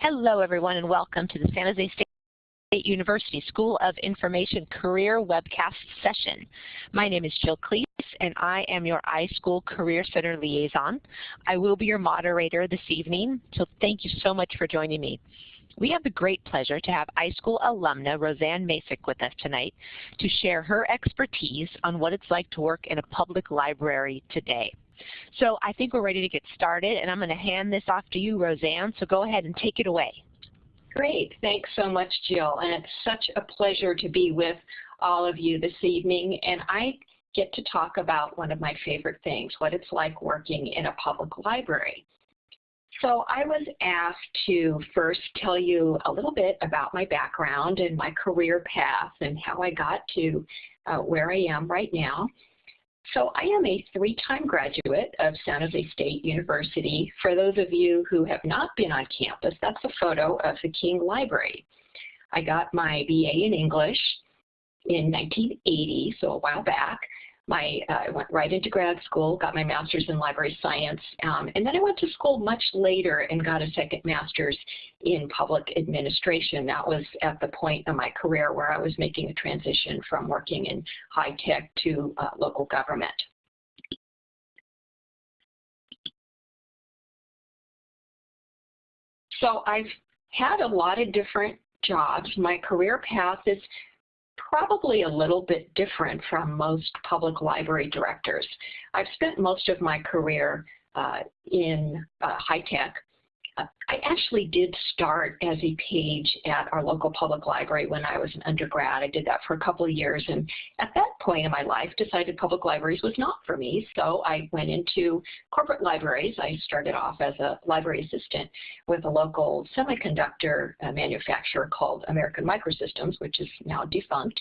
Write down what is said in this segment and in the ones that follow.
Hello, everyone, and welcome to the San Jose State University School of Information Career Webcast session. My name is Jill Cleese, and I am your iSchool Career Center Liaison. I will be your moderator this evening, so thank you so much for joining me. We have the great pleasure to have iSchool alumna Rosanne Macek with us tonight to share her expertise on what it's like to work in a public library today. So I think we're ready to get started, and I'm going to hand this off to you, Rosanne, so go ahead and take it away. Great. Thanks so much, Jill. And it's such a pleasure to be with all of you this evening. And I get to talk about one of my favorite things, what it's like working in a public library. So I was asked to first tell you a little bit about my background and my career path and how I got to uh, where I am right now. So I am a three-time graduate of San Jose State University. For those of you who have not been on campus, that's a photo of the King Library. I got my BA in English in 1980, so a while back my uh, I went right into grad school, got my master's in library science, um, and then I went to school much later and got a second master's in public administration. That was at the point of my career where I was making a transition from working in high tech to uh, local government. So I've had a lot of different jobs. My career path is probably a little bit different from most public library directors. I've spent most of my career uh, in uh, high tech I actually did start as a page at our local public library when I was an undergrad. I did that for a couple of years and at that point in my life decided public libraries was not for me. So I went into corporate libraries. I started off as a library assistant with a local semiconductor uh, manufacturer called American Microsystems, which is now defunct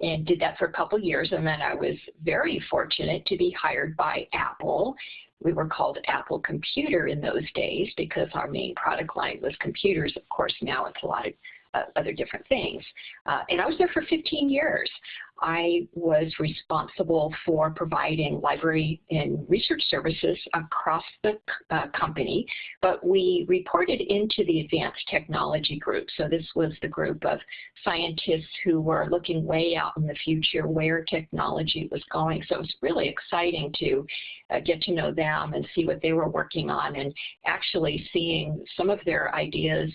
and did that for a couple of years and then I was very fortunate to be hired by Apple we were called Apple Computer in those days because our main product line was computers. Of course, now it's a lot of other different things. Uh, and I was there for 15 years. I was responsible for providing library and research services across the uh, company, but we reported into the advanced technology group. So this was the group of scientists who were looking way out in the future where technology was going. So it was really exciting to uh, get to know them and see what they were working on and actually seeing some of their ideas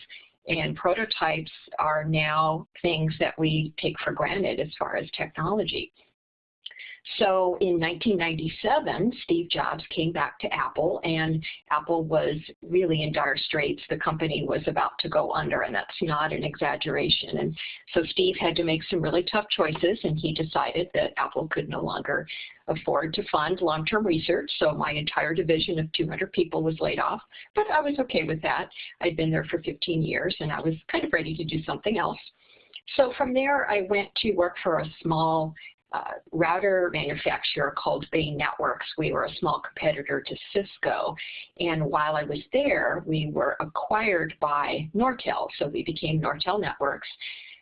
and prototypes are now things that we take for granted as far as technology. So in 1997, Steve Jobs came back to Apple, and Apple was really in dire straits. The company was about to go under, and that's not an exaggeration. And so Steve had to make some really tough choices, and he decided that Apple could no longer afford to fund long-term research, so my entire division of 200 people was laid off. But I was okay with that. I'd been there for 15 years, and I was kind of ready to do something else. So from there, I went to work for a small uh, router manufacturer called Bay Networks. We were a small competitor to Cisco. And while I was there, we were acquired by Nortel. So we became Nortel Networks.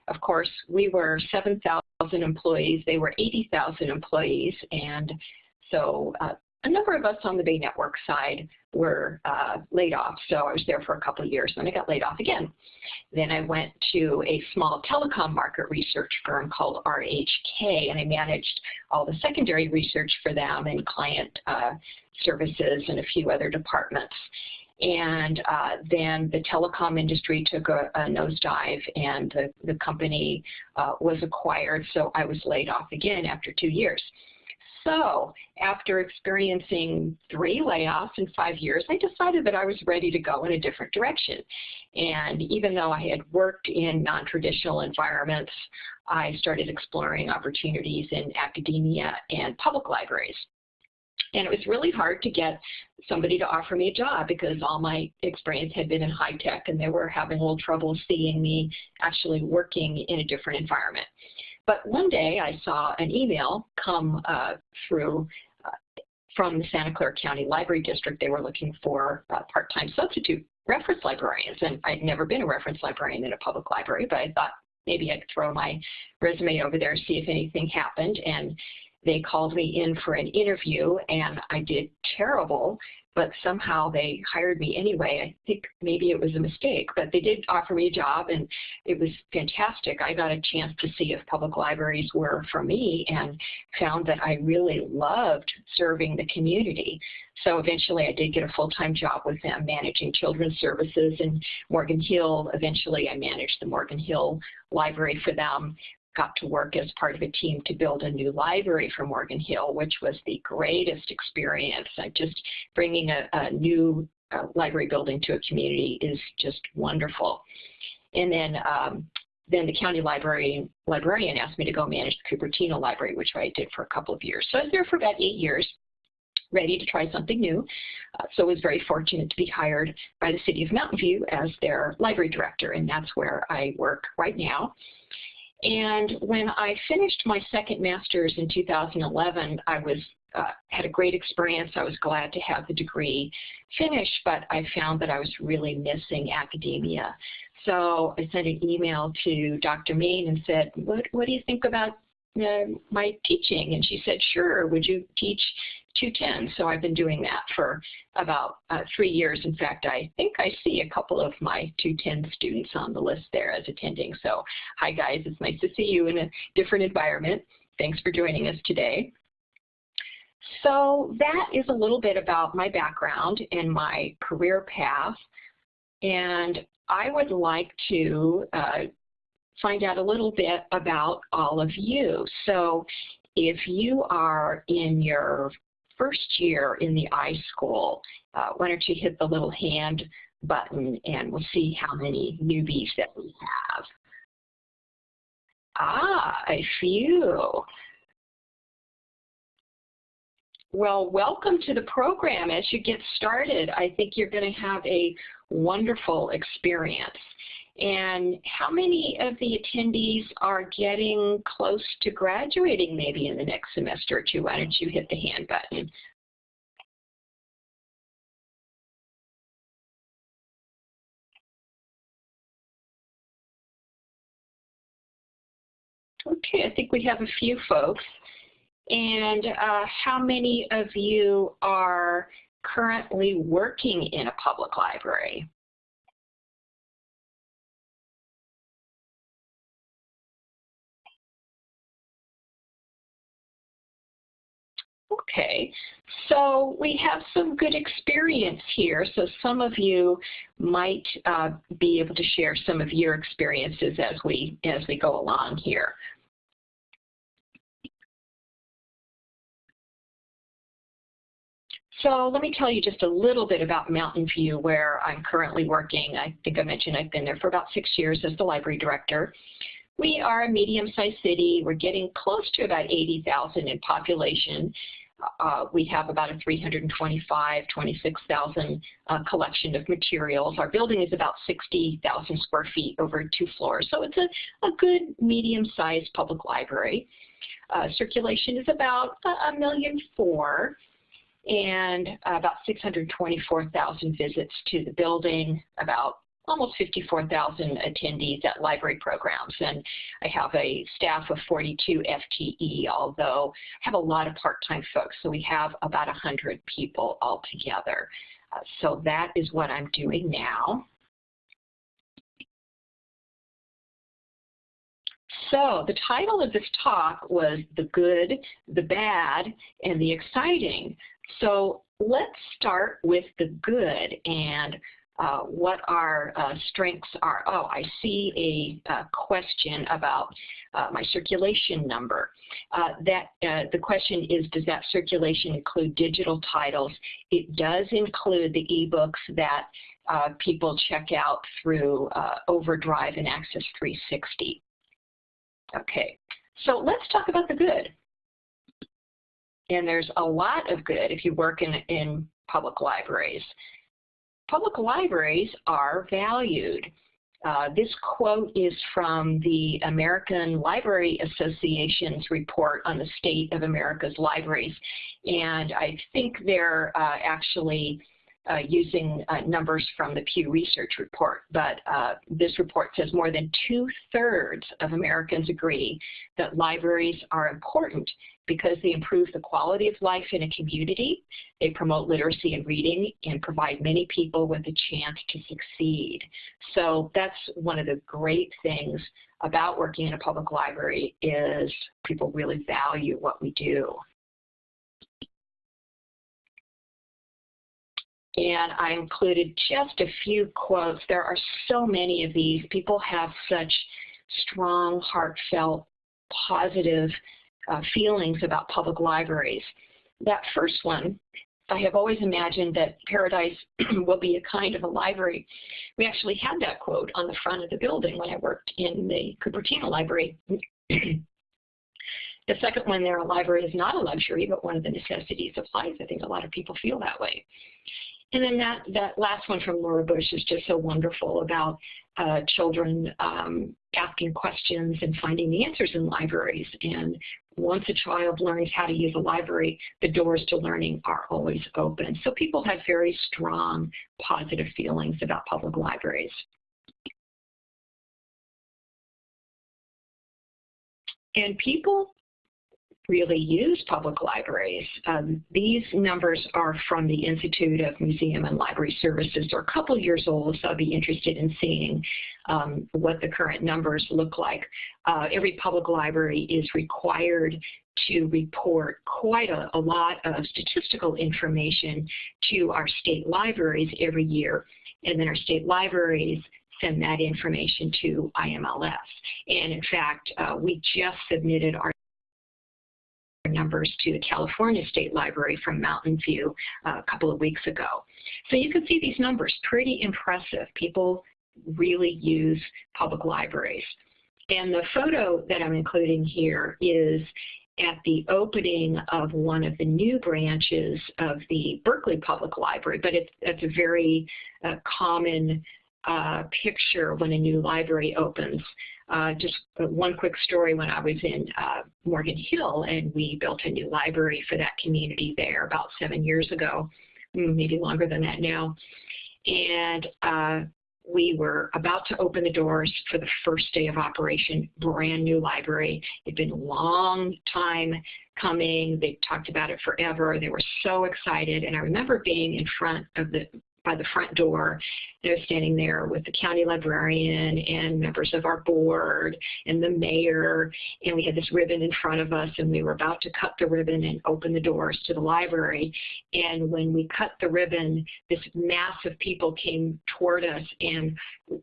Of course, we were 7,000 employees. They were 80,000 employees. And so uh, a number of us on the Bay Network side were uh, laid off. So I was there for a couple of years, then I got laid off again. Then I went to a small telecom market research firm called RHK, and I managed all the secondary research for them and client uh, services and a few other departments. And uh, then the telecom industry took a, a nosedive and the, the company uh, was acquired, so I was laid off again after two years. So after experiencing three layoffs in five years, I decided that I was ready to go in a different direction. And even though I had worked in non-traditional environments, I started exploring opportunities in academia and public libraries. And it was really hard to get somebody to offer me a job because all my experience had been in high tech and they were having a little trouble seeing me actually working in a different environment. But one day I saw an email come uh, through uh, from the Santa Clara County Library District. They were looking for uh, part-time substitute reference librarians, and I'd never been a reference librarian in a public library, but I thought maybe I'd throw my resume over there, see if anything happened. And they called me in for an interview and I did terrible but somehow they hired me anyway. I think maybe it was a mistake, but they did offer me a job and it was fantastic. I got a chance to see if public libraries were for me and found that I really loved serving the community. So eventually I did get a full-time job with them managing children's services in Morgan Hill. Eventually I managed the Morgan Hill Library for them got to work as part of a team to build a new library for Morgan Hill, which was the greatest experience. I just bringing a, a new uh, library building to a community is just wonderful. And then um, then the county library librarian asked me to go manage the Cupertino Library, which I did for a couple of years. So I was there for about eight years, ready to try something new. Uh, so I was very fortunate to be hired by the City of Mountain View as their library director, and that's where I work right now. And when I finished my second master's in 2011, I was uh, had a great experience. I was glad to have the degree finished, but I found that I was really missing academia. So I sent an email to Dr. Main and said, what, what do you think about uh, my teaching? And she said, sure, would you teach 210? So I've been doing that for about uh, three years. In fact, I think I see a couple of my 210 students on the list there as attending. So hi guys, it's nice to see you in a different environment. Thanks for joining us today. So that is a little bit about my background and my career path. And I would like to uh, find out a little bit about all of you. So if you are in your first year in the iSchool, uh, why don't you hit the little hand button and we'll see how many newbies that we have. Ah, a few. Well, welcome to the program. As you get started, I think you're going to have a wonderful experience. And how many of the attendees are getting close to graduating maybe in the next semester or two? Why don't you hit the hand button? Okay, I think we have a few folks. And uh, how many of you are currently working in a public library? Okay, so we have some good experience here. So some of you might uh, be able to share some of your experiences as we as we go along here. So let me tell you just a little bit about Mountain View where I'm currently working. I think I mentioned I've been there for about six years as the library director. We are a medium-sized city. We're getting close to about 80,000 in population. Uh, we have about a 325, 26,000 uh, collection of materials. Our building is about 60,000 square feet over two floors, so it's a, a good medium-sized public library. Uh, circulation is about a million four and about 624,000 visits to the building, about almost 54,000 attendees at library programs. And I have a staff of 42 FTE, although I have a lot of part-time folks. So we have about 100 people altogether. Uh, so that is what I'm doing now. So the title of this talk was The Good, the Bad, and the Exciting. So let's start with the good and uh, what our uh, strengths are. Oh, I see a, a question about uh, my circulation number. Uh, that uh, The question is, does that circulation include digital titles? It does include the ebooks that uh, people check out through Overdrive and Axis 360. Okay, so let's talk about the good. And there's a lot of good if you work in, in public libraries public libraries are valued. Uh, this quote is from the American Library Association's report on the state of America's libraries. And I think they're uh, actually uh, using uh, numbers from the Pew Research report. But uh, this report says more than two-thirds of Americans agree that libraries are important because they improve the quality of life in a community, they promote literacy and reading, and provide many people with a chance to succeed. So that's one of the great things about working in a public library is people really value what we do. And I included just a few quotes. There are so many of these. People have such strong, heartfelt, positive uh, feelings about public libraries. That first one, I have always imagined that Paradise will be a kind of a library. We actually had that quote on the front of the building when I worked in the Cupertino Library. the second one there, a library is not a luxury, but one of the necessities of life. I think a lot of people feel that way. And then that, that last one from Laura Bush is just so wonderful about uh, children um, asking questions and finding the answers in libraries. And once a child learns how to use a library, the doors to learning are always open. So people have very strong positive feelings about public libraries. And people really use public libraries. Um, these numbers are from the Institute of Museum and Library Services. They're a couple years old, so I'll be interested in seeing um, what the current numbers look like. Uh, every public library is required to report quite a, a lot of statistical information to our state libraries every year. And then our state libraries send that information to IMLS. And in fact, uh, we just submitted our numbers to the California State Library from Mountain View uh, a couple of weeks ago. So you can see these numbers, pretty impressive. People really use public libraries. And the photo that I'm including here is at the opening of one of the new branches of the Berkeley Public Library, but it's, it's a very uh, common uh, picture when a new library opens. Uh, just one quick story when I was in uh, Morgan Hill and we built a new library for that community there about seven years ago, mm, maybe longer than that now. And uh, we were about to open the doors for the first day of operation, brand new library. It'd been a long time coming. They talked about it forever. They were so excited. And I remember being in front of the by the front door. They're standing there with the county librarian and members of our board and the mayor. And we had this ribbon in front of us and we were about to cut the ribbon and open the doors to the library. And when we cut the ribbon, this mass of people came toward us and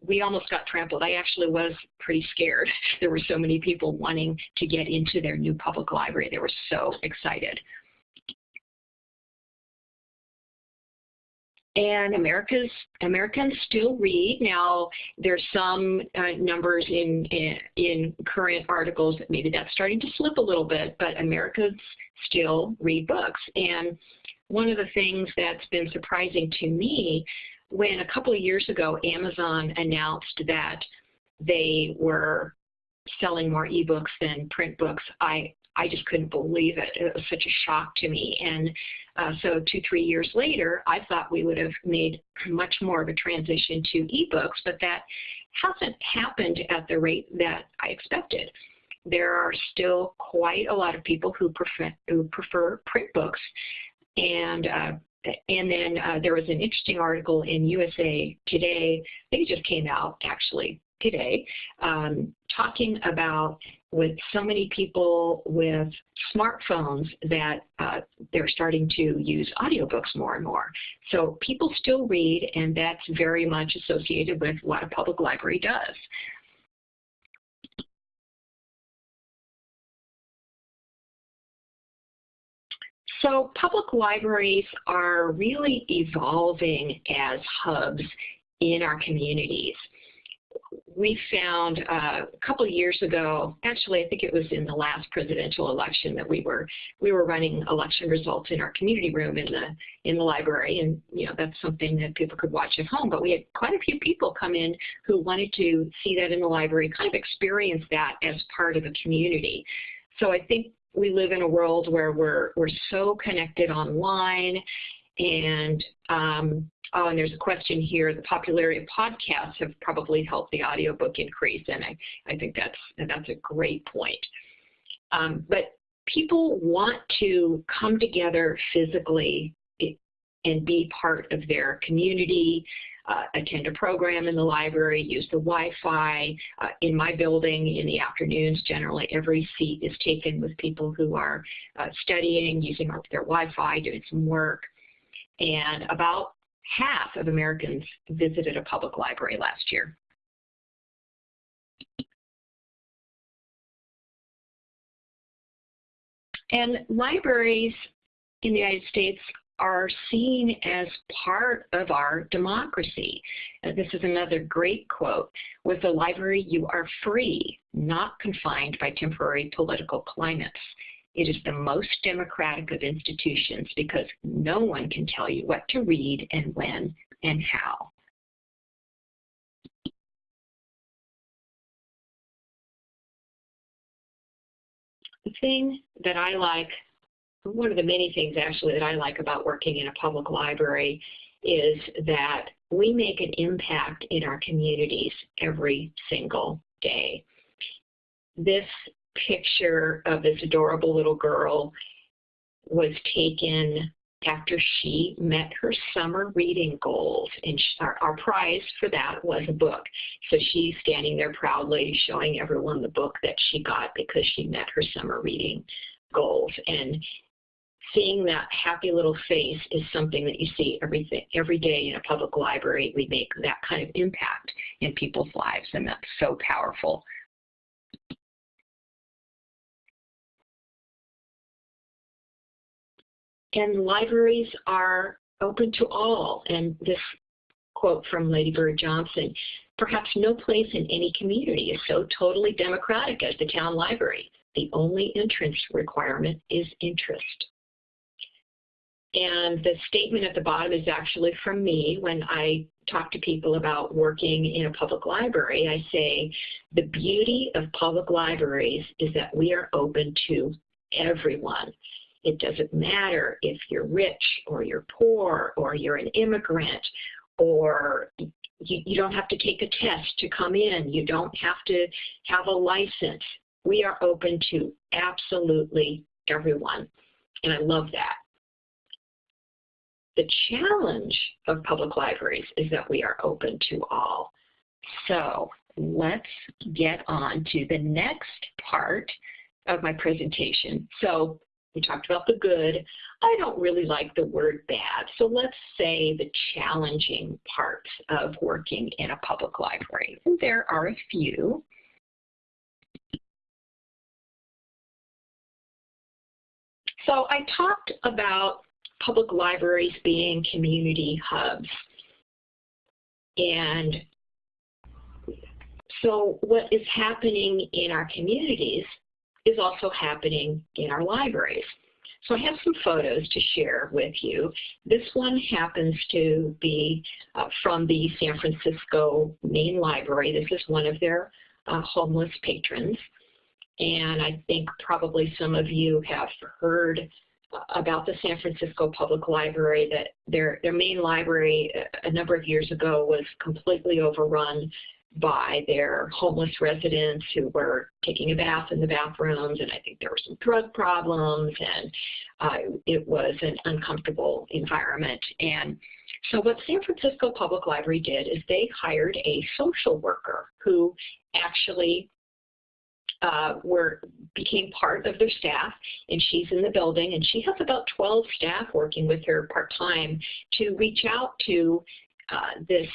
we almost got trampled. I actually was pretty scared. There were so many people wanting to get into their new public library. They were so excited. And America's Americans still read. Now, there's some uh, numbers in, in, in current articles that maybe that's starting to slip a little bit, but Americans still read books. And one of the things that's been surprising to me when a couple of years ago Amazon announced that they were selling more ebooks than print books, I I just couldn't believe it. It was such a shock to me. And uh, so two, three years later, I thought we would have made much more of a transition to ebooks, but that hasn't happened at the rate that I expected. There are still quite a lot of people who prefer, who prefer print books. And uh, and then uh, there was an interesting article in USA Today, I think it just came out actually today, um, talking about with so many people with smartphones that uh, they're starting to use audiobooks more and more. So people still read, and that's very much associated with what a public library does. So public libraries are really evolving as hubs in our communities we found uh, a couple of years ago, actually I think it was in the last presidential election that we were we were running election results in our community room in the in the library. And you know that's something that people could watch at home. But we had quite a few people come in who wanted to see that in the library kind of experience that as part of a community. So I think we live in a world where we're we're so connected online and um, oh, and there's a question here, the popularity of podcasts have probably helped the audiobook increase, and I, I think that's, that's a great point. Um, but people want to come together physically and be part of their community, uh, attend a program in the library, use the Wi-Fi. Uh, in my building in the afternoons, generally every seat is taken with people who are uh, studying, using their Wi-Fi, doing some work. And about half of Americans visited a public library last year. And libraries in the United States are seen as part of our democracy. This is another great quote. With the library, you are free, not confined by temporary political climates. It is the most democratic of institutions because no one can tell you what to read and when and how. The thing that I like one of the many things actually that I like about working in a public library is that we make an impact in our communities every single day. This picture of this adorable little girl was taken after she met her summer reading goals. And our, our, prize for that was a book. So she's standing there proudly showing everyone the book that she got because she met her summer reading goals. And seeing that happy little face is something that you see every, every day in a public library. We make that kind of impact in people's lives, and that's so powerful. And libraries are open to all. And this quote from Lady Bird Johnson, perhaps no place in any community is so totally democratic as the town library. The only entrance requirement is interest. And the statement at the bottom is actually from me when I talk to people about working in a public library. I say, the beauty of public libraries is that we are open to everyone. It doesn't matter if you're rich or you're poor or you're an immigrant or you, you don't have to take a test to come in. You don't have to have a license. We are open to absolutely everyone. And I love that. The challenge of public libraries is that we are open to all. So let's get on to the next part of my presentation. So we talked about the good. I don't really like the word bad, so let's say the challenging parts of working in a public library. And there are a few. So I talked about public libraries being community hubs. And so what is happening in our communities is also happening in our libraries. So I have some photos to share with you. This one happens to be uh, from the San Francisco Main Library. This is one of their uh, homeless patrons. And I think probably some of you have heard about the San Francisco Public Library that their, their main library a number of years ago was completely overrun by their homeless residents who were taking a bath in the bathrooms and I think there were some drug problems and uh, it was an uncomfortable environment. And so what San Francisco Public Library did is they hired a social worker who actually uh, were became part of their staff, and she's in the building, and she has about 12 staff working with her part-time to reach out to uh, this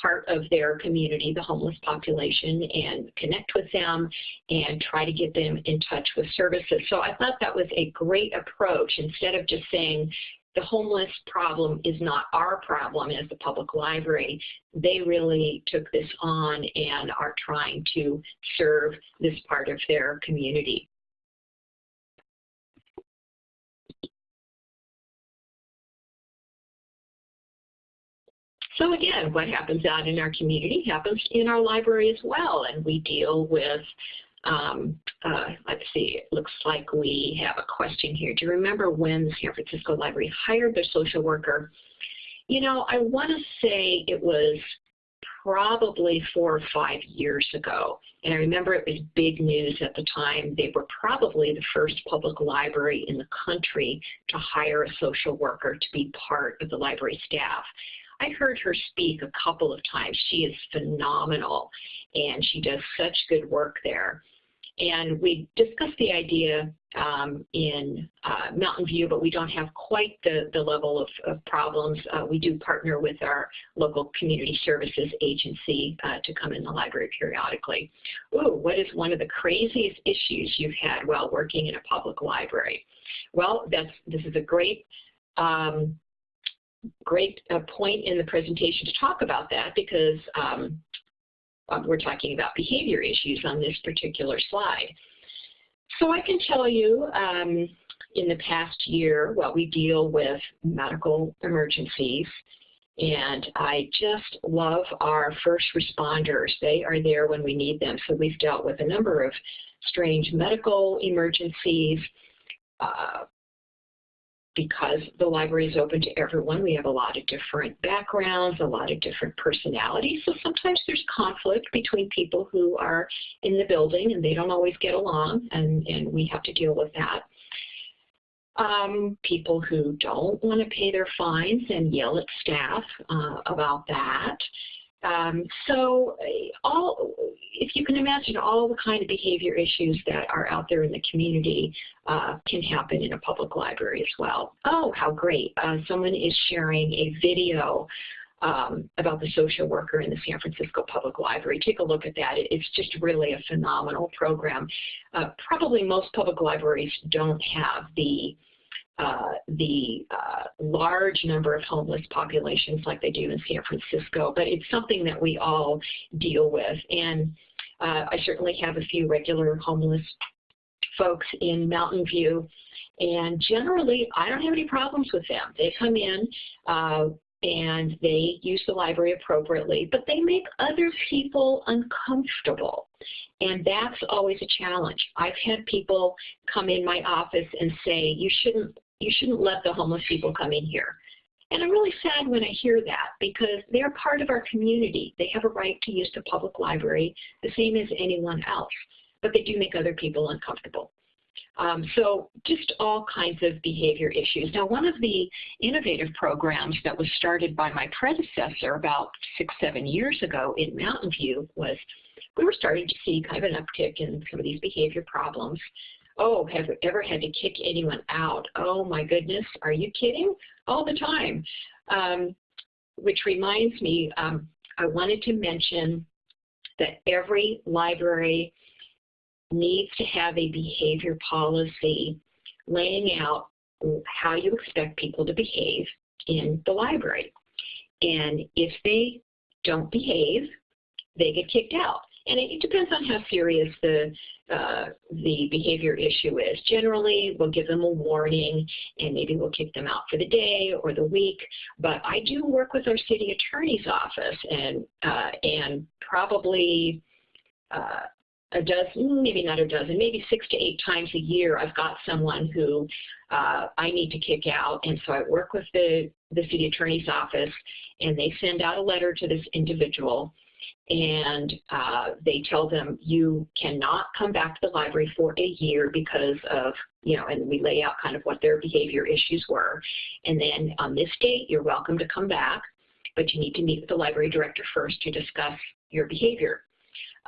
part of their community, the homeless population, and connect with them and try to get them in touch with services. So I thought that was a great approach instead of just saying, the homeless problem is not our problem as the public library. They really took this on and are trying to serve this part of their community. So again, what happens out in our community happens in our library as well, and we deal with um, uh, let's see, it looks like we have a question here. Do you remember when the San Francisco Library hired their social worker? You know, I want to say it was probably four or five years ago. And I remember it was big news at the time. They were probably the first public library in the country to hire a social worker to be part of the library staff. I heard her speak a couple of times. She is phenomenal and she does such good work there. And we discussed the idea um, in uh, Mountain View, but we don't have quite the, the level of, of problems. Uh, we do partner with our local community services agency uh, to come in the library periodically. Ooh, what is one of the craziest issues you've had while working in a public library? Well, that's, this is a great um, great uh, point in the presentation to talk about that because um, um, we're talking about behavior issues on this particular slide. So I can tell you um, in the past year, well, we deal with medical emergencies, and I just love our first responders. They are there when we need them. So we've dealt with a number of strange medical emergencies, uh, because the library is open to everyone, we have a lot of different backgrounds, a lot of different personalities. So sometimes there's conflict between people who are in the building and they don't always get along, and, and we have to deal with that. Um, people who don't want to pay their fines and yell at staff uh, about that. Um, so all, if you can imagine all the kind of behavior issues that are out there in the community uh, can happen in a public library as well. Oh, how great. Uh, someone is sharing a video um, about the social worker in the San Francisco Public Library. Take a look at that. It's just really a phenomenal program. Uh, probably most public libraries don't have the uh, the uh, large number of homeless populations like they do in San Francisco, but it's something that we all deal with. And uh, I certainly have a few regular homeless folks in Mountain View, and generally I don't have any problems with them. They come in uh, and they use the library appropriately, but they make other people uncomfortable. And that's always a challenge. I've had people come in my office and say, you shouldn't you shouldn't let the homeless people come in here. And I'm really sad when I hear that because they're part of our community. They have a right to use the public library the same as anyone else, but they do make other people uncomfortable. Um, so just all kinds of behavior issues. Now, one of the innovative programs that was started by my predecessor about six, seven years ago in Mountain View was we were starting to see kind of an uptick in some of these behavior problems oh, have ever had to kick anyone out? Oh my goodness, are you kidding? All the time. Um, which reminds me, um, I wanted to mention that every library needs to have a behavior policy laying out how you expect people to behave in the library. And if they don't behave, they get kicked out. And it, depends on how serious the uh, the behavior issue is. Generally, we'll give them a warning and maybe we'll kick them out for the day or the week. But I do work with our city attorney's office and, uh, and probably uh, a dozen, maybe not a dozen, maybe six to eight times a year, I've got someone who uh, I need to kick out. And so I work with the, the city attorney's office and they send out a letter to this individual and uh, they tell them you cannot come back to the library for a year because of, you know, and we lay out kind of what their behavior issues were. And then on this date, you're welcome to come back, but you need to meet with the library director first to discuss your behavior.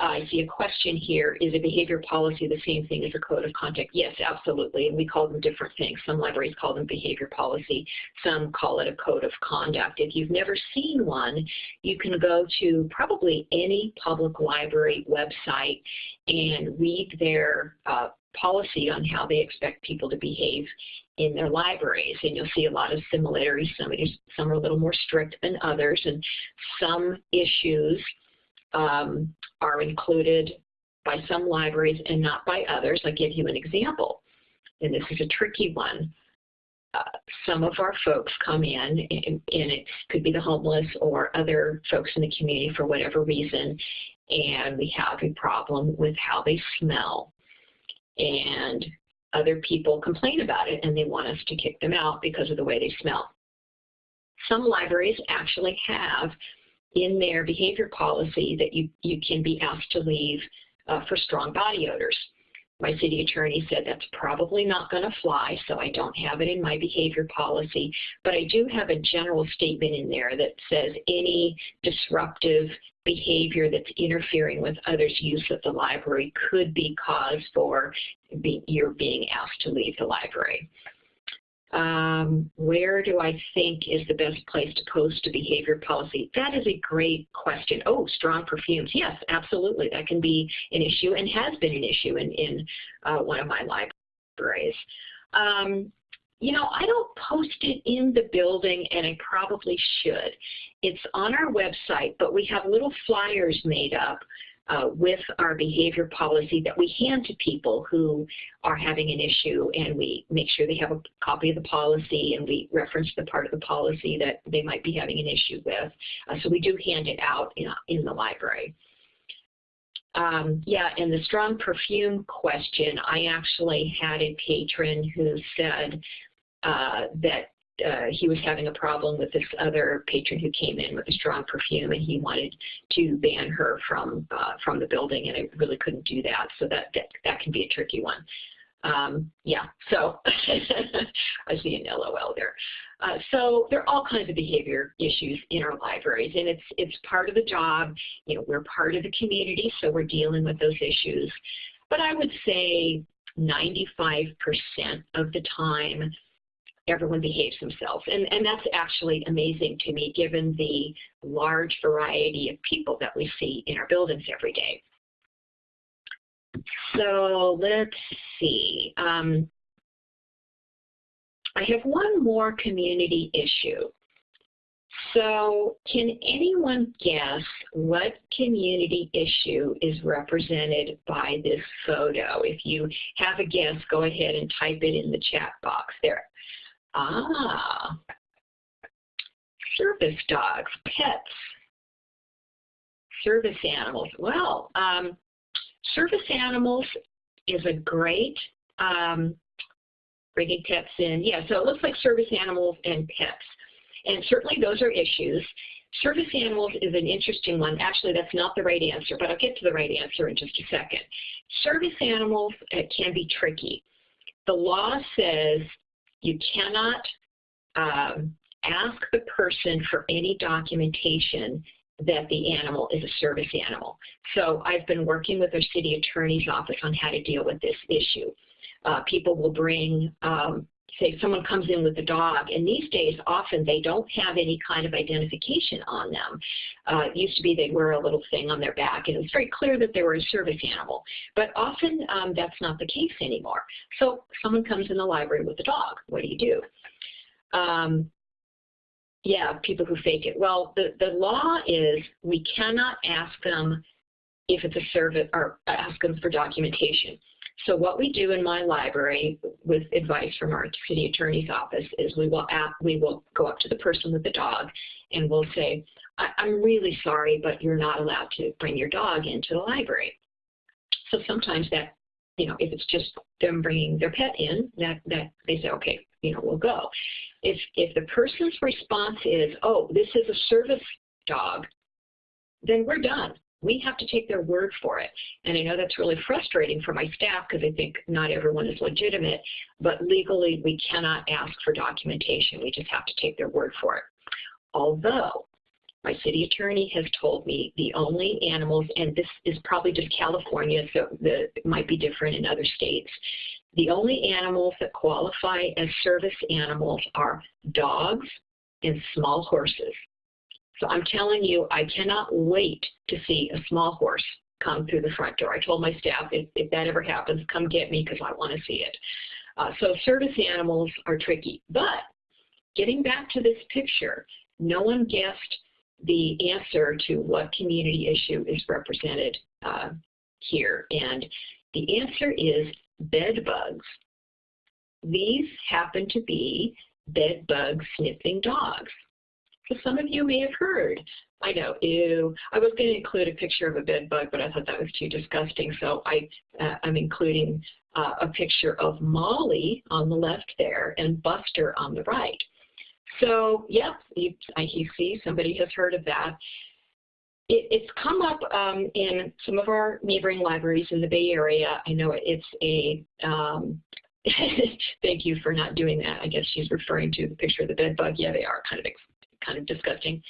I see a question here, is a behavior policy the same thing as a code of conduct? Yes, absolutely, and we call them different things. Some libraries call them behavior policy, some call it a code of conduct. If you've never seen one, you can go to probably any public library website and read their uh, policy on how they expect people to behave in their libraries and you'll see a lot of similarities. Some, some are a little more strict than others and some issues um, are included by some libraries and not by others. I'll give you an example, and this is a tricky one. Uh, some of our folks come in, and, and it could be the homeless or other folks in the community for whatever reason, and we have a problem with how they smell. And other people complain about it and they want us to kick them out because of the way they smell. Some libraries actually have in their behavior policy that you, you can be asked to leave uh, for strong body odors. My city attorney said that's probably not going to fly, so I don't have it in my behavior policy. But I do have a general statement in there that says any disruptive behavior that's interfering with others' use of the library could be cause for be, your being asked to leave the library. Um, where do I think is the best place to post a behavior policy? That is a great question. Oh, strong perfumes. Yes, absolutely. That can be an issue and has been an issue in, in uh, one of my libraries. Um, you know, I don't post it in the building and I probably should. It's on our website, but we have little flyers made up uh, with our behavior policy that we hand to people who are having an issue and we make sure they have a copy of the policy and we reference the part of the policy that they might be having an issue with. Uh, so we do hand it out in, in the library. Um, yeah, and the strong perfume question, I actually had a patron who said uh, that uh, he was having a problem with this other patron who came in with a strong perfume and he wanted to ban her from uh, from the building and I really couldn't do that. So that that, that can be a tricky one. Um, yeah so I see an LOL there. Uh, so there are all kinds of behavior issues in our libraries and it's it's part of the job. You know we're part of the community so we're dealing with those issues. But I would say 95% of the time everyone behaves themselves. And, and that's actually amazing to me given the large variety of people that we see in our buildings every day. So let's see. Um, I have one more community issue. So can anyone guess what community issue is represented by this photo? If you have a guess, go ahead and type it in the chat box there. Ah, service dogs, pets, service animals. Well, um, service animals is a great um, bringing pets in. Yeah, so it looks like service animals and pets. And certainly those are issues. Service animals is an interesting one. Actually, that's not the right answer, but I'll get to the right answer in just a second. Service animals uh, can be tricky. The law says you cannot um, ask the person for any documentation that the animal is a service animal. So I've been working with our city attorney's office on how to deal with this issue. Uh, people will bring, um, say someone comes in with a dog, and these days often they don't have any kind of identification on them. Uh, it used to be they'd wear a little thing on their back, and it was very clear that they were a service animal. But often um, that's not the case anymore. So someone comes in the library with a dog. What do you do? Um, yeah, people who fake it. Well, the, the law is we cannot ask them if it's a service or ask them for documentation. So what we do in my library with advice from our city attorney's office is we will, we will go up to the person with the dog and we'll say, I'm really sorry, but you're not allowed to bring your dog into the library. So sometimes that, you know, if it's just them bringing their pet in, that, that they say, okay, you know, we'll go. If, if the person's response is, oh, this is a service dog, then we're done we have to take their word for it. And I know that's really frustrating for my staff because I think not everyone is legitimate, but legally we cannot ask for documentation. We just have to take their word for it. Although my city attorney has told me the only animals, and this is probably just California, so the, it might be different in other states, the only animals that qualify as service animals are dogs and small horses. So I'm telling you, I cannot wait to see a small horse come through the front door. I told my staff, if, if that ever happens, come get me because I want to see it. Uh, so service animals are tricky. But getting back to this picture, no one guessed the answer to what community issue is represented uh, here. And the answer is bed bugs. These happen to be bed bug sniffing dogs. So some of you may have heard. I know, ew. I was going to include a picture of a bed bug, but I thought that was too disgusting. So I, uh, I'm including uh, a picture of Molly on the left there and Buster on the right. So yeah, you, you see somebody has heard of that. it, it's come up um, in some of our neighboring libraries in the Bay Area. I know it's a, um, thank you for not doing that. I guess she's referring to the picture of the bed bug. Yeah, they are kind of kind of disgusting.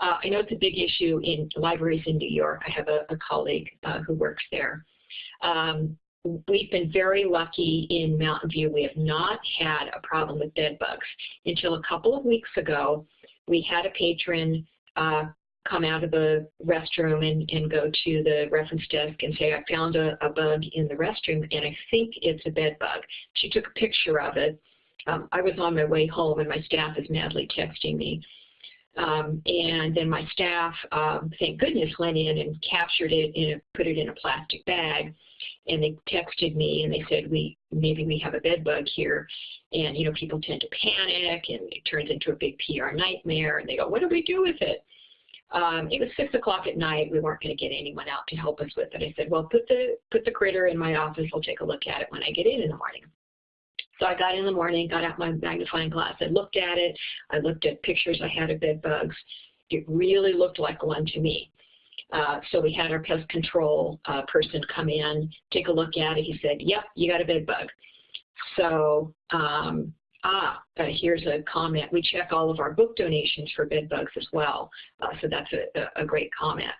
Uh, I know it's a big issue in libraries in New York. I have a, a colleague uh, who works there. Um, we've been very lucky in Mountain View. We have not had a problem with bed bugs. Until a couple of weeks ago, we had a patron uh, come out of the restroom and, and go to the reference desk and say, I found a, a bug in the restroom and I think it's a bed bug. She took a picture of it. Um, I was on my way home and my staff is madly texting me. Um, and then my staff, um, thank goodness, went in and captured it and put it in a plastic bag. And they texted me and they said, we maybe we have a bed bug here. And, you know, people tend to panic and it turns into a big PR nightmare. And they go, what do we do with it? Um, it was six o'clock at night. We weren't going to get anyone out to help us with it. I said, well, put the, put the critter in my office. I'll take a look at it when I get in in the morning. So I got in the morning, got out my magnifying glass. I looked at it. I looked at pictures I had of bed bugs. It really looked like one to me. Uh, so we had our pest control uh, person come in, take a look at it. He said, yep, you got a bed bug. So um, Ah, uh, here's a comment. We check all of our book donations for bed bugs as well. Uh, so that's a, a, great comment.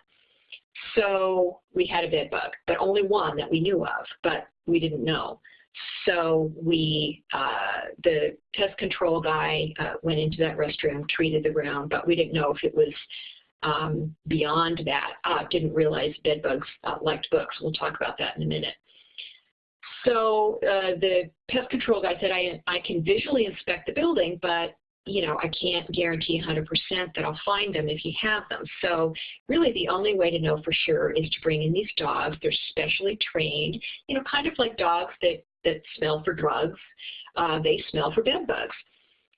So we had a bed bug, but only one that we knew of, but we didn't know. So we, uh, the pest control guy uh, went into that restroom, treated the ground, but we didn't know if it was um, beyond that. Uh, didn't realize bed bugs uh, liked books. We'll talk about that in a minute. So uh, the pest control guy said, I, I can visually inspect the building, but you know, I can't guarantee 100% that I'll find them if you have them. So really the only way to know for sure is to bring in these dogs. They're specially trained, you know, kind of like dogs that, that smell for drugs. Uh, they smell for bed bugs.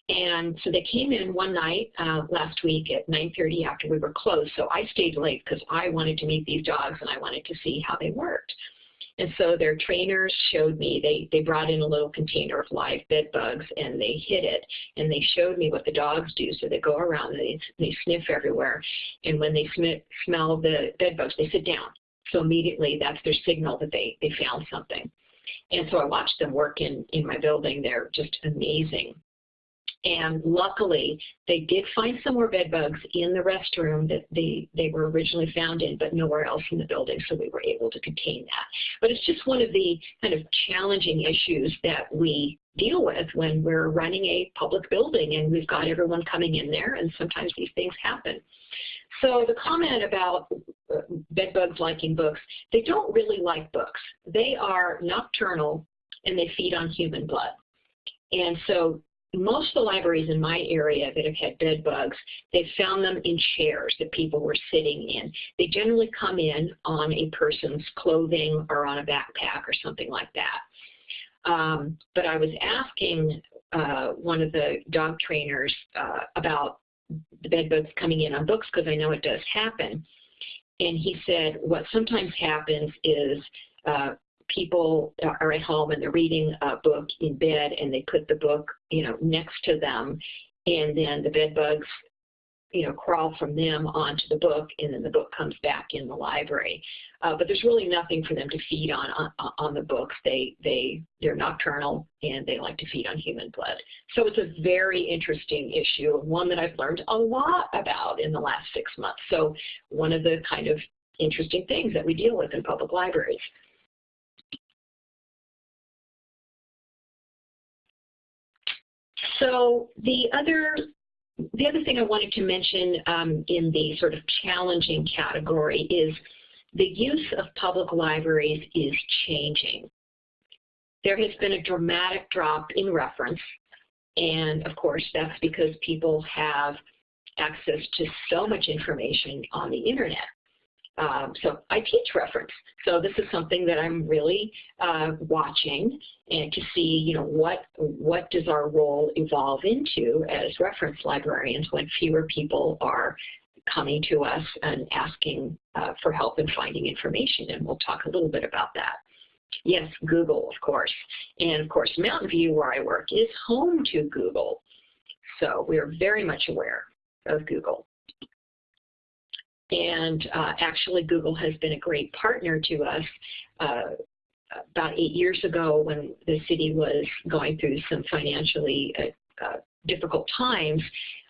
And so they came in one night uh, last week at 9.30 after we were closed. So I stayed late because I wanted to meet these dogs and I wanted to see how they worked. And so their trainers showed me, they, they brought in a little container of live bed bugs and they hid it. And they showed me what the dogs do. So they go around and they, they sniff everywhere. And when they sm smell the bed bugs, they sit down. So immediately that's their signal that they, they found something. And so I watched them work in, in my building. They're just amazing. And luckily, they did find some more bed bugs in the restroom that they, they were originally found in, but nowhere else in the building, so we were able to contain that. But it's just one of the kind of challenging issues that we deal with when we're running a public building and we've got everyone coming in there, and sometimes these things happen. So the comment about uh, bed bugs liking books, they don't really like books. They are nocturnal and they feed on human blood. And so most of the libraries in my area that have had bed bugs, they've found them in chairs that people were sitting in. They generally come in on a person's clothing or on a backpack or something like that. Um, but I was asking uh, one of the dog trainers uh, about the bed bugs coming in on books because I know it does happen. And he said what sometimes happens is uh, people are at home and they're reading a book in bed and they put the book, you know, next to them and then the bed bugs, you know, crawl from them onto the book and then the book comes back in the library. Uh, but there's really nothing for them to feed on, on, on the books. They, they, they're nocturnal and they like to feed on human blood. So it's a very interesting issue, one that I've learned a lot about in the last six months. So one of the kind of interesting things that we deal with in public libraries. So the other the other thing I wanted to mention um, in the sort of challenging category is the use of public libraries is changing. There has been a dramatic drop in reference, and of course that's because people have access to so much information on the internet. Um, so I teach reference. So this is something that I'm really uh, watching and to see, you know, what what does our role evolve into as reference librarians when fewer people are coming to us and asking uh, for help in finding information, and we'll talk a little bit about that. Yes, Google, of course. And of course, Mountain View, where I work, is home to Google. So we're very much aware of Google. And uh, actually, Google has been a great partner to us. Uh, about eight years ago, when the city was going through some financially uh, uh, difficult times,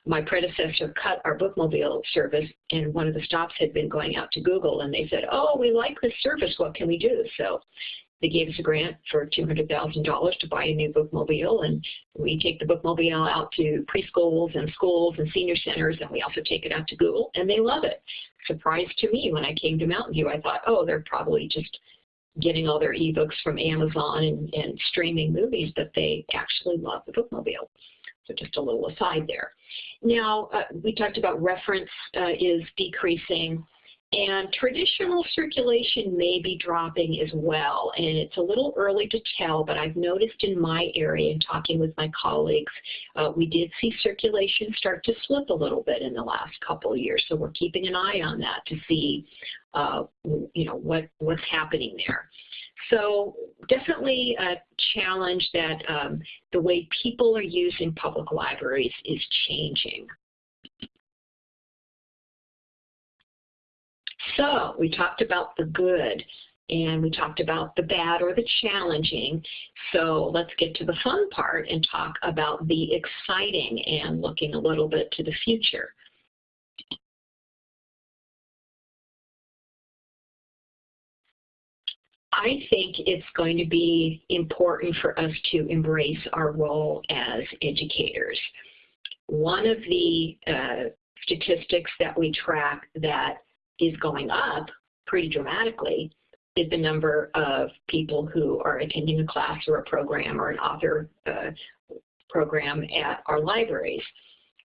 my predecessor cut our bookmobile service and one of the stops had been going out to Google and they said, oh, we like this service, what can we do? So they gave us a grant for $200,000 to buy a new bookmobile and we take the bookmobile out to preschools and schools and senior centers and we also take it out to Google and they love it. Surprise to me when I came to Mountain View, I thought, oh, they're probably just getting all their ebooks from Amazon and, and streaming movies, but they actually love the bookmobile. So just a little aside there. Now, uh, we talked about reference uh, is decreasing. And traditional circulation may be dropping as well, and it's a little early to tell, but I've noticed in my area and talking with my colleagues, uh, we did see circulation start to slip a little bit in the last couple of years, so we're keeping an eye on that to see, uh, you know, what, what's happening there. So definitely a challenge that um, the way people are using public libraries is changing. So we talked about the good and we talked about the bad or the challenging. So let's get to the fun part and talk about the exciting and looking a little bit to the future. I think it's going to be important for us to embrace our role as educators. One of the uh, statistics that we track that is going up pretty dramatically is the number of people who are attending a class or a program or an author uh, program at our libraries.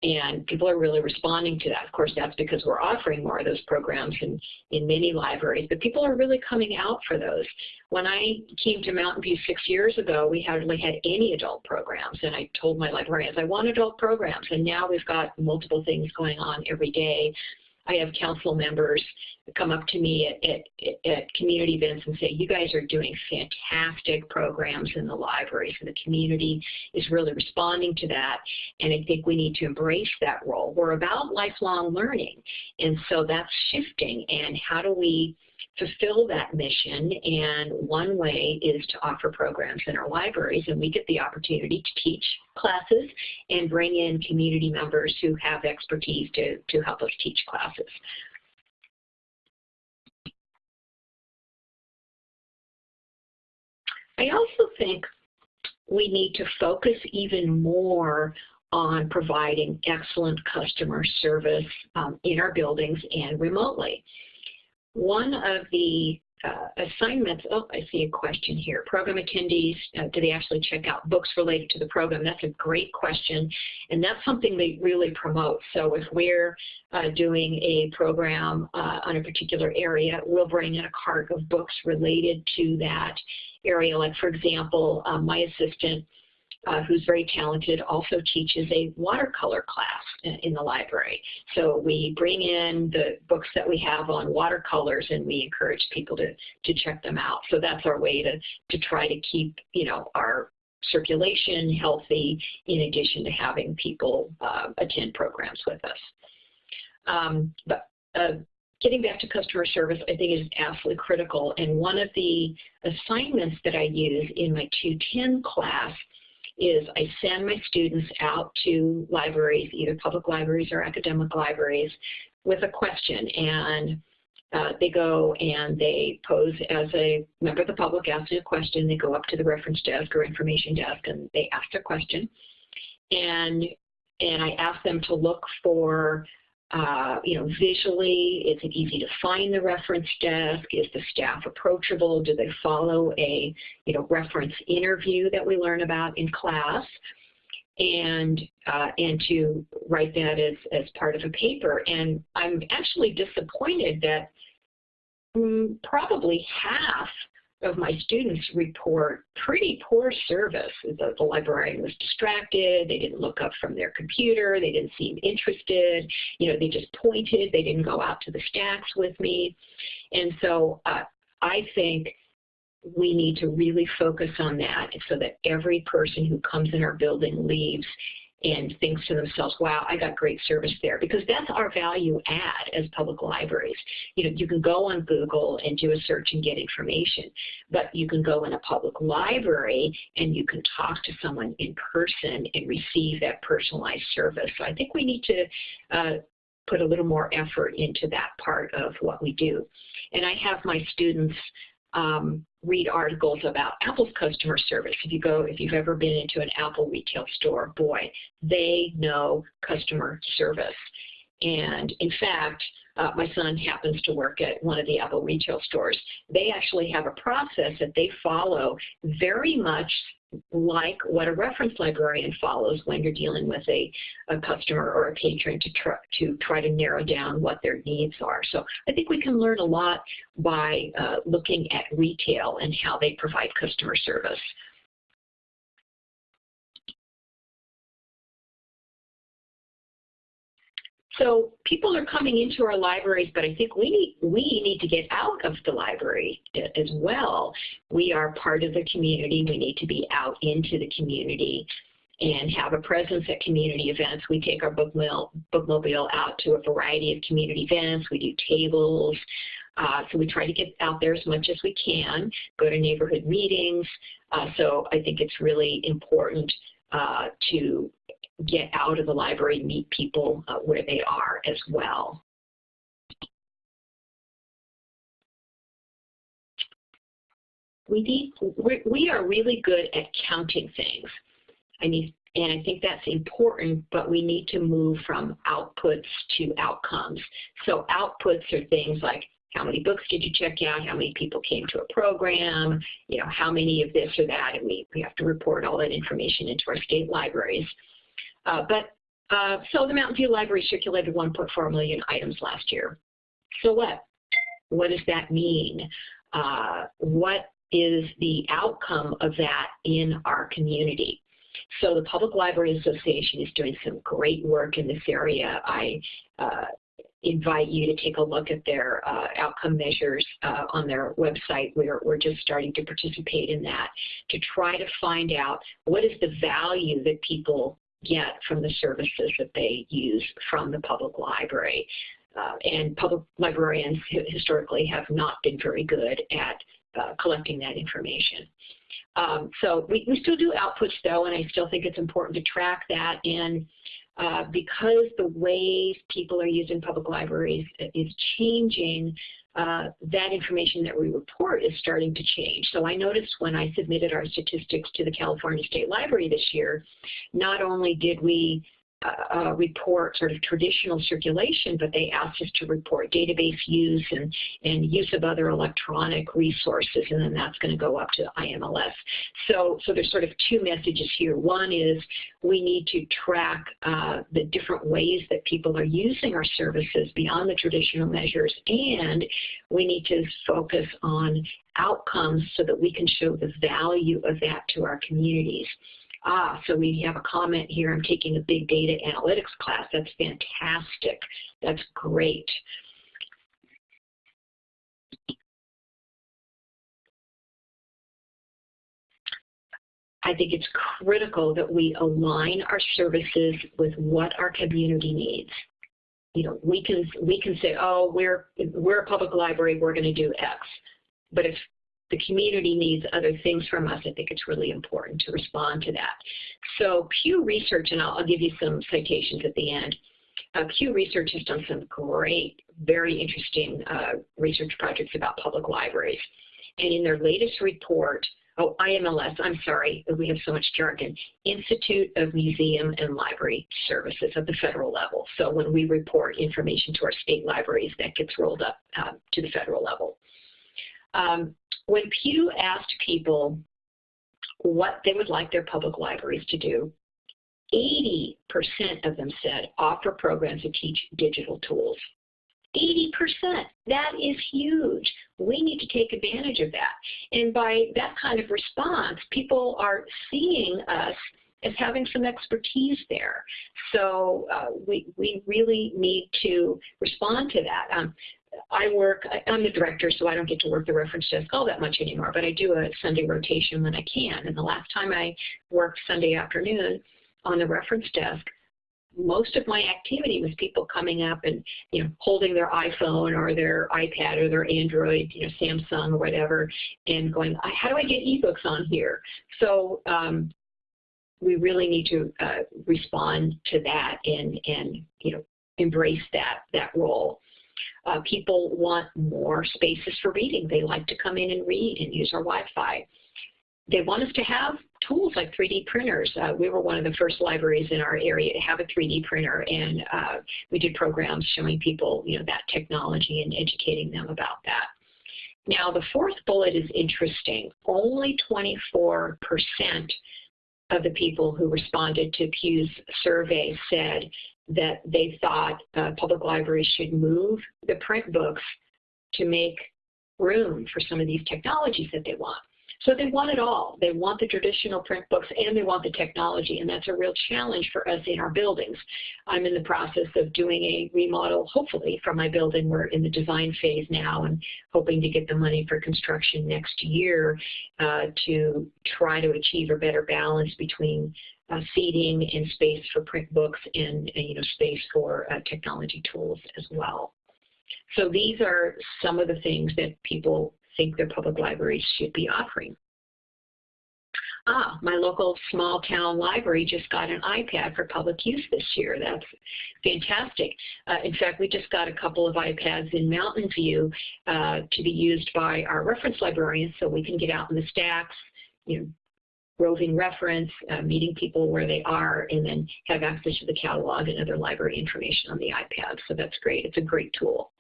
And people are really responding to that. Of course, that's because we're offering more of those programs in, in many libraries, but people are really coming out for those. When I came to Mountain View six years ago, we hardly had any adult programs, and I told my librarians, I want adult programs, and now we've got multiple things going on every day I have council members come up to me at, at, at, community events and say, you guys are doing fantastic programs in the libraries and the community is really responding to that and I think we need to embrace that role. We're about lifelong learning and so that's shifting and how do we fulfill that mission and one way is to offer programs in our libraries and we get the opportunity to teach classes and bring in community members who have expertise to, to help us teach classes. I also think we need to focus even more on providing excellent customer service um, in our buildings and remotely. One of the uh, assignments, oh, I see a question here. Program attendees, uh, do they actually check out books related to the program? That's a great question, and that's something they really promote. So if we're uh, doing a program uh, on a particular area, we'll bring in a cart of books related to that area. Like, for example, um, my assistant uh, who's very talented, also teaches a watercolor class in, the library. So we bring in the books that we have on watercolors and we encourage people to, to check them out. So that's our way to, to try to keep, you know, our circulation healthy in addition to having people uh, attend programs with us. Um, but uh, getting back to customer service, I think is absolutely critical. And one of the assignments that I use in my 210 class is I send my students out to libraries, either public libraries or academic libraries, with a question. And uh, they go and they pose as a member of the public asking a question. They go up to the reference desk or information desk and they ask a question. And, and I ask them to look for uh, you know, visually, is it easy to find the reference desk? Is the staff approachable? Do they follow a, you know, reference interview that we learn about in class? And, uh, and to write that as, as part of a paper. And I'm actually disappointed that mm, probably half of my students report pretty poor service. The, the, librarian was distracted, they didn't look up from their computer, they didn't seem interested, you know, they just pointed, they didn't go out to the stacks with me. And so uh, I think we need to really focus on that so that every person who comes in our building leaves and thinks to themselves, wow, I got great service there. Because that's our value add as public libraries. You know, you can go on Google and do a search and get information, but you can go in a public library and you can talk to someone in person and receive that personalized service. So I think we need to uh, put a little more effort into that part of what we do. And I have my students um, read articles about Apple's customer service. If you go, if you've ever been into an Apple retail store, boy, they know customer service. And in fact, uh, my son happens to work at one of the Apple retail stores. They actually have a process that they follow very much like what a reference librarian follows when you're dealing with a, a customer or a patron to try, to try to narrow down what their needs are. So I think we can learn a lot by uh, looking at retail and how they provide customer service. So people are coming into our libraries, but I think we need, we need to get out of the library as well. We are part of the community. We need to be out into the community and have a presence at community events. We take our bookmobile, bookmobile out to a variety of community events. We do tables. Uh, so we try to get out there as much as we can, go to neighborhood meetings. Uh, so I think it's really important uh, to get out of the library, meet people uh, where they are as well. We need, we are really good at counting things. I need, and I think that's important, but we need to move from outputs to outcomes. So outputs are things like how many books did you check out, how many people came to a program, you know, how many of this or that, and we, we have to report all that information into our state libraries. Uh, but uh, so the Mountain View Library circulated 1.4 million items last year. So what? What does that mean? Uh, what is the outcome of that in our community? So the Public Library Association is doing some great work in this area. I uh, invite you to take a look at their uh, outcome measures uh, on their website. We're, we're just starting to participate in that to try to find out what is the value that people get from the services that they use from the public library. Uh, and public librarians historically have not been very good at uh, collecting that information. Um, so we, we still do outputs though, and I still think it's important to track that. And uh, because the ways people are using public libraries is changing, uh, that information that we report is starting to change. So I noticed when I submitted our statistics to the California State Library this year, not only did we uh, uh, report sort of traditional circulation, but they asked us to report database use and, and use of other electronic resources, and then that's going to go up to IMLS. So, so there's sort of two messages here. One is we need to track uh, the different ways that people are using our services beyond the traditional measures, and we need to focus on outcomes so that we can show the value of that to our communities. Ah, so we have a comment here, I'm taking a big data analytics class. That's fantastic. That's great. I think it's critical that we align our services with what our community needs. You know, we can we can say, oh, we're we're a public library, we're going to do X. But if the community needs other things from us, I think it's really important to respond to that. So Pew Research, and I'll, I'll give you some citations at the end. Uh, Pew Research has done some great, very interesting uh, research projects about public libraries. And in their latest report, oh, IMLS, I'm sorry, we have so much jargon, Institute of Museum and Library Services at the federal level. So when we report information to our state libraries, that gets rolled up uh, to the federal level. Um, when Pew asked people what they would like their public libraries to do, 80% of them said offer programs that teach digital tools. 80%, that is huge. We need to take advantage of that. And by that kind of response, people are seeing us as having some expertise there. So uh, we, we really need to respond to that. Um, I work, I'm the director, so I don't get to work the reference desk all that much anymore, but I do a Sunday rotation when I can. And the last time I worked Sunday afternoon, on the reference desk, most of my activity was people coming up and you know holding their iPhone or their iPad or their Android, you know Samsung or whatever, and going, how do I get ebooks on here? So um, we really need to uh, respond to that and and you know embrace that that role. Uh, people want more spaces for reading. They like to come in and read and use our Wi-Fi they want us to have tools like 3D printers. Uh, we were one of the first libraries in our area to have a 3D printer, and uh, we did programs showing people, you know, that technology and educating them about that. Now, the fourth bullet is interesting. Only 24% of the people who responded to Pew's survey said that they thought uh, public libraries should move the print books to make room for some of these technologies that they want. So they want it all. They want the traditional print books and they want the technology, and that's a real challenge for us in our buildings. I'm in the process of doing a remodel, hopefully, for my building. We're in the design phase now and hoping to get the money for construction next year uh, to try to achieve a better balance between uh, seating and space for print books and, and you know space for uh, technology tools as well. So these are some of the things that people think their public libraries should be offering. Ah, my local small town library just got an iPad for public use this year. That's fantastic. Uh, in fact, we just got a couple of iPads in Mountain View uh, to be used by our reference librarians so we can get out in the stacks, you know, roving reference, uh, meeting people where they are, and then have access to the catalog and other library information on the iPad. So that's great. It's a great tool.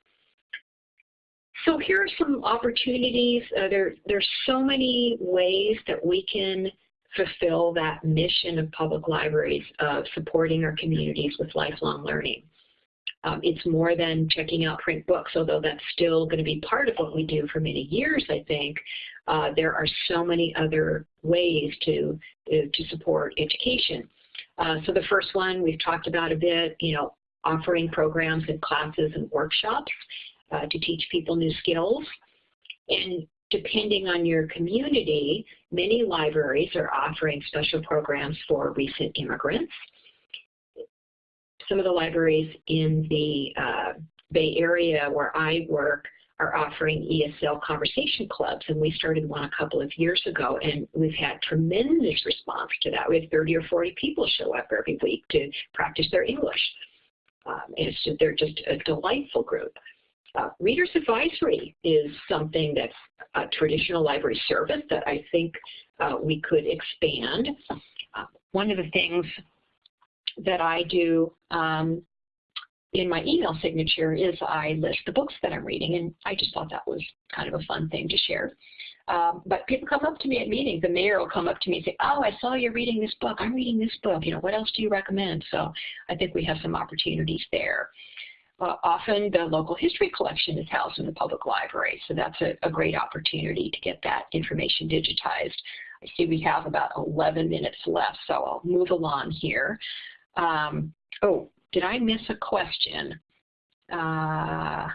So here are some opportunities. Uh, there, there's so many ways that we can fulfill that mission of public libraries of supporting our communities with lifelong learning. Um, it's more than checking out print books, although that's still going to be part of what we do for many years, I think. Uh, there are so many other ways to, uh, to support education. Uh, so the first one we've talked about a bit, you know, offering programs and classes and workshops uh, to teach people new skills. And depending on your community, many libraries are offering special programs for recent immigrants. Some of the libraries in the uh, Bay Area where I work are offering ESL conversation clubs, and we started one a couple of years ago, and we've had tremendous response to that. We have 30 or 40 people show up every week to practice their English. Um, and they're just a delightful group. Uh, Reader's Advisory is something that's a traditional library service that I think uh, we could expand. Uh, one of the things that I do um, in my email signature is I list the books that I'm reading, and I just thought that was kind of a fun thing to share. Um, but people come up to me at meetings. The mayor will come up to me and say, oh, I saw you're reading this book. I'm reading this book. You know, what else do you recommend? So I think we have some opportunities there. Uh, often the local history collection is housed in the public library, so that's a, a, great opportunity to get that information digitized. I see we have about 11 minutes left, so I'll move along here. Um, oh, did I miss a question? Uh,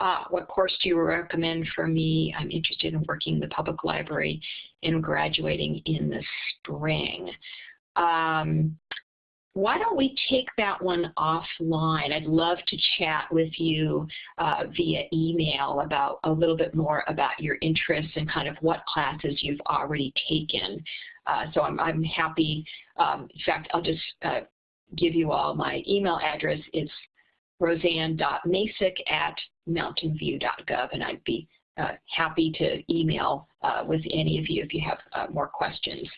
ah, what course do you recommend for me? I'm interested in working in the public library and graduating in the spring. Um, why don't we take that one offline? I'd love to chat with you uh, via email about a little bit more about your interests and kind of what classes you've already taken. Uh, so I'm, I'm happy, um, in fact, I'll just uh, give you all my email address. It's rosanne.macek at mountainview.gov, and I'd be uh, happy to email uh, with any of you if you have uh, more questions.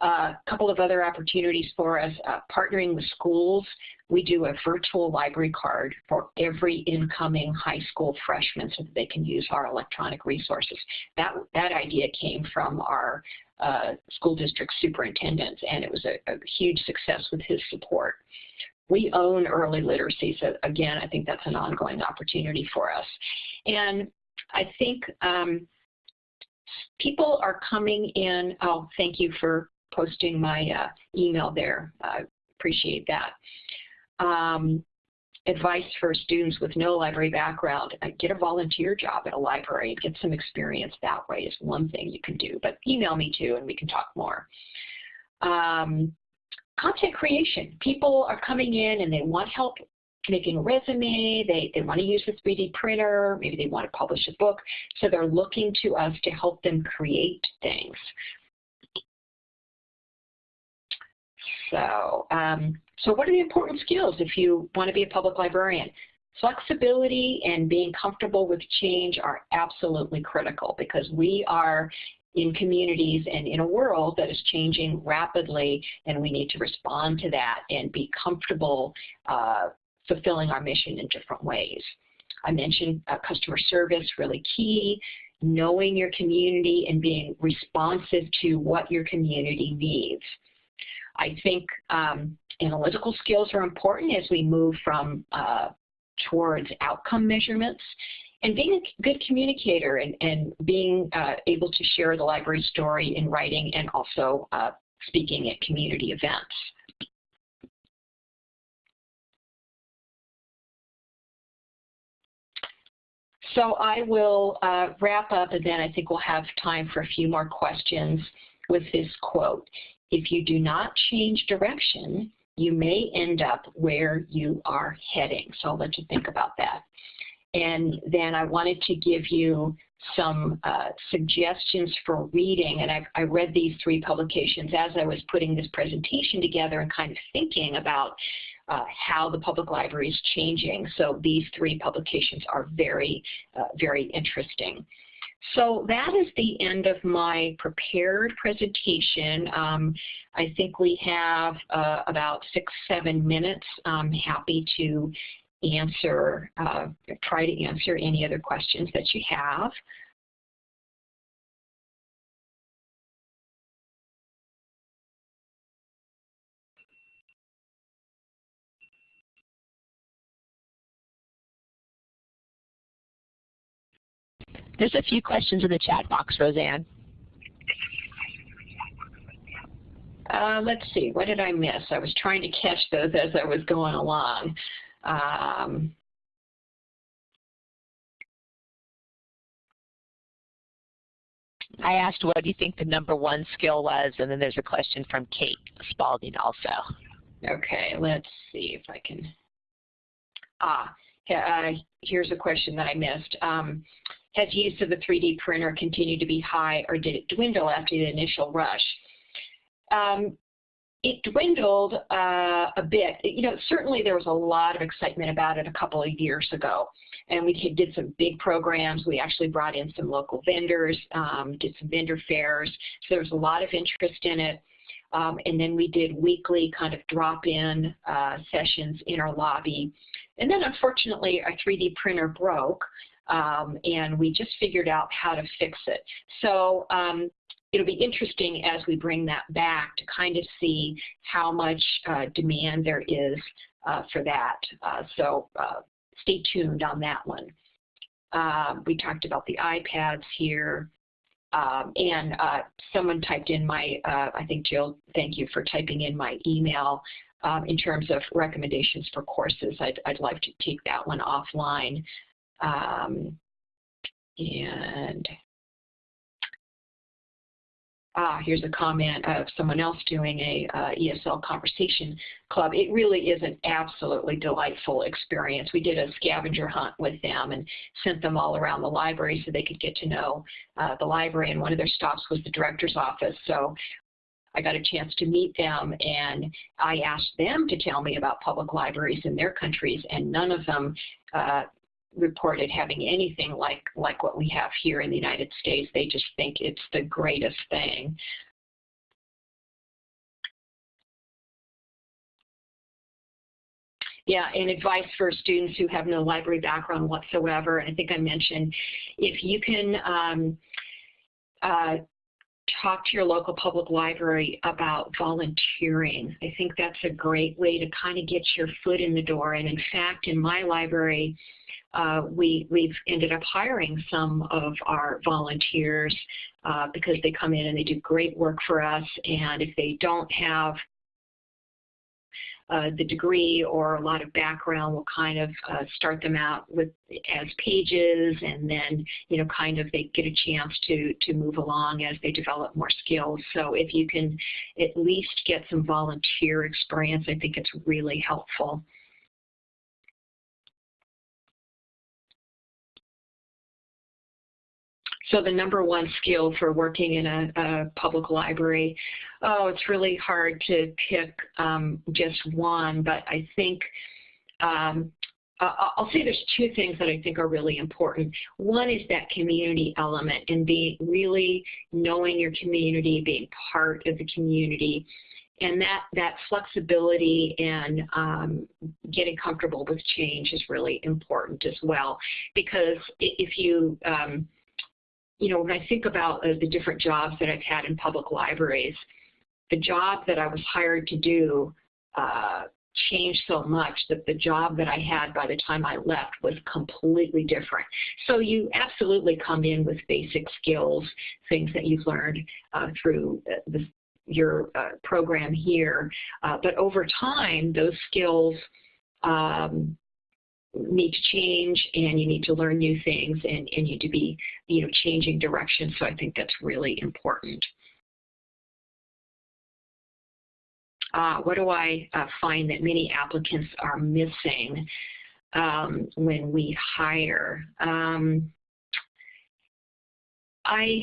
A couple of other opportunities for us, partnering with schools. We do a virtual library card for every incoming high school freshman so that they can use our electronic resources. That, that idea came from our uh, school district superintendents, and it was a, a huge success with his support. We own early literacy, so again, I think that's an ongoing opportunity for us. And I think um, people are coming in, oh, thank you for posting my uh, email there. I appreciate that. Um, advice for students with no library background, uh, get a volunteer job at a library, and get some experience that way is one thing you can do, but email me too and we can talk more. Um, content creation. People are coming in and they want help making a resume, they, they want to use a 3D printer, maybe they want to publish a book, so they're looking to us to help them create things. So, um, so what are the important skills if you want to be a public librarian? Flexibility and being comfortable with change are absolutely critical because we are in communities and in a world that is changing rapidly and we need to respond to that and be comfortable uh, fulfilling our mission in different ways. I mentioned uh, customer service, really key, knowing your community and being responsive to what your community needs. I think um, analytical skills are important as we move from uh, towards outcome measurements and being a good communicator and, and being uh, able to share the library story in writing and also uh, speaking at community events. So I will uh, wrap up and then I think we'll have time for a few more questions with this quote. If you do not change direction, you may end up where you are heading. So I'll let you think about that. And then I wanted to give you some uh, suggestions for reading, and I, I, read these three publications as I was putting this presentation together and kind of thinking about uh, how the public library is changing. So these three publications are very, uh, very interesting. So that is the end of my prepared presentation. Um, I think we have uh, about six, seven minutes. I'm happy to answer, uh, try to answer any other questions that you have. There's a few questions in the chat box, Rosanne. Uh, let's see, what did I miss? I was trying to catch those as I was going along. Um, I asked what do you think the number one skill was, and then there's a question from Kate Spalding also. Okay, let's see if I can. Ah, uh, here's a question that I missed. Um, has use of the 3D printer continued to be high or did it dwindle after the initial rush? Um, it dwindled uh, a bit. You know, certainly there was a lot of excitement about it a couple of years ago. And we did some big programs. We actually brought in some local vendors, um, did some vendor fairs. So there was a lot of interest in it. Um, and then we did weekly kind of drop-in uh, sessions in our lobby. And then unfortunately, our 3D printer broke um, and we just figured out how to fix it. So um, it'll be interesting as we bring that back to kind of see how much uh, demand there is uh, for that. Uh, so uh, stay tuned on that one. Um, we talked about the iPads here. Um, and uh, someone typed in my, uh, I think Jill, thank you for typing in my email um, in terms of recommendations for courses. I'd, I'd like to take that one offline. Um, and ah, here's a comment of someone else doing a uh, ESL conversation club. It really is an absolutely delightful experience. We did a scavenger hunt with them and sent them all around the library so they could get to know uh, the library. And one of their stops was the director's office. So I got a chance to meet them and I asked them to tell me about public libraries in their countries and none of them uh, reported having anything like, like what we have here in the United States. They just think it's the greatest thing. Yeah, and advice for students who have no library background whatsoever. I think I mentioned if you can um, uh, talk to your local public library about volunteering. I think that's a great way to kind of get your foot in the door. And in fact, in my library, uh, we, we've ended up hiring some of our volunteers uh, because they come in and they do great work for us. And if they don't have uh, the degree or a lot of background we'll kind of uh, start them out with as pages and then, you know, kind of they get a chance to, to move along as they develop more skills. So if you can at least get some volunteer experience, I think it's really helpful. So the number one skill for working in a, a public library, oh, it's really hard to pick um, just one, but I think um, I'll say there's two things that I think are really important. One is that community element and being really knowing your community, being part of the community, and that that flexibility and um, getting comfortable with change is really important as well. Because if you um, you know, when I think about uh, the different jobs that I've had in public libraries, the job that I was hired to do uh, changed so much that the job that I had by the time I left was completely different. So you absolutely come in with basic skills, things that you've learned uh, through uh, the, your uh, program here. Uh, but over time, those skills um, need to change and you need to learn new things and, and you need to be, you know, changing direction. So I think that's really important. Uh, what do I uh, find that many applicants are missing um, when we hire? Um, I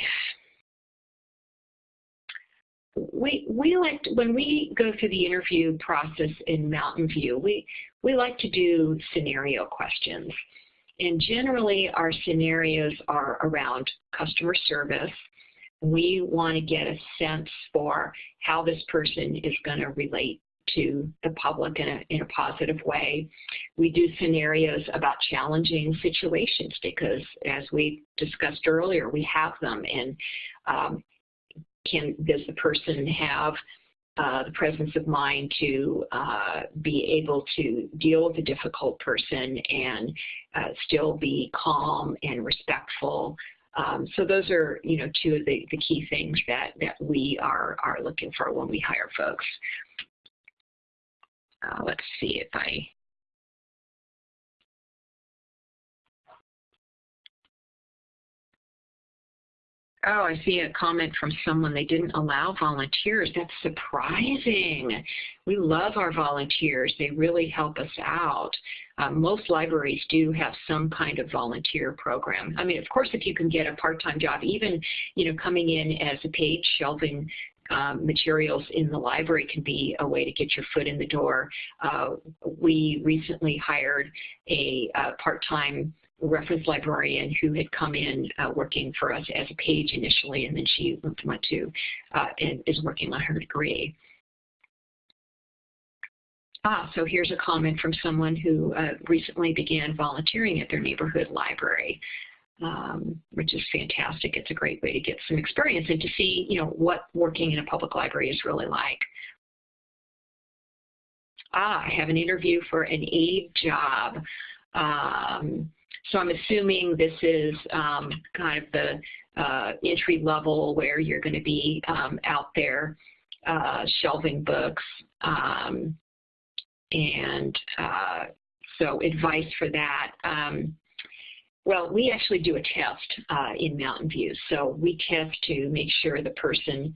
we we like to, when we go through the interview process in Mountain View, we we like to do scenario questions. And generally our scenarios are around customer service. We want to get a sense for how this person is going to relate to the public in a, in a positive way. We do scenarios about challenging situations because as we discussed earlier, we have them and um, can does the person have uh, the presence of mind to uh, be able to deal with a difficult person and uh, still be calm and respectful. Um, so those are, you know, two of the, the key things that, that we are, are looking for when we hire folks. Uh, let's see if I Oh, I see a comment from someone. They didn't allow volunteers. That's surprising. We love our volunteers. They really help us out. Um, most libraries do have some kind of volunteer program. I mean, of course, if you can get a part-time job, even, you know, coming in as a page shelving um, materials in the library can be a way to get your foot in the door. Uh, we recently hired a, a part-time reference librarian who had come in uh, working for us as a page initially, and then she went to uh, and is working on her degree. Ah, so here's a comment from someone who uh, recently began volunteering at their neighborhood library, um, which is fantastic. It's a great way to get some experience and to see, you know, what working in a public library is really like. Ah, I have an interview for an aide job. Um, so I'm assuming this is um, kind of the uh, entry level where you're going to be um, out there uh, shelving books. Um, and uh, so advice for that. Um, well, we actually do a test uh, in Mountain View. So we test to make sure the person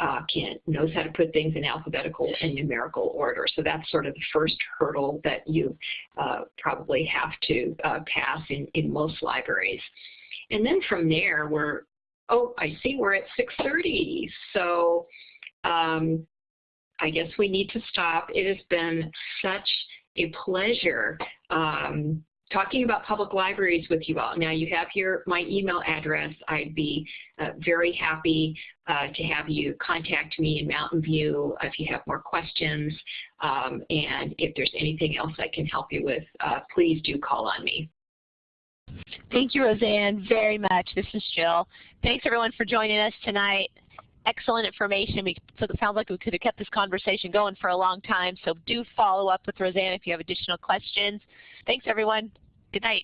uh, can knows how to put things in alphabetical and numerical order. So that's sort of the first hurdle that you uh, probably have to uh, pass in, in most libraries. And then from there, we're, oh, I see we're at 6.30. So um, I guess we need to stop. It has been such a pleasure um, talking about public libraries with you all. Now you have here my email address. I'd be uh, very happy uh, to have you contact me in Mountain View if you have more questions. Um, and if there's anything else I can help you with, uh, please do call on me. Thank you, Rosanne, very much. This is Jill. Thanks, everyone, for joining us tonight. Excellent information. We, so it sounds like we could have kept this conversation going for a long time. So do follow up with Rosanne if you have additional questions. Thanks, everyone. Good night.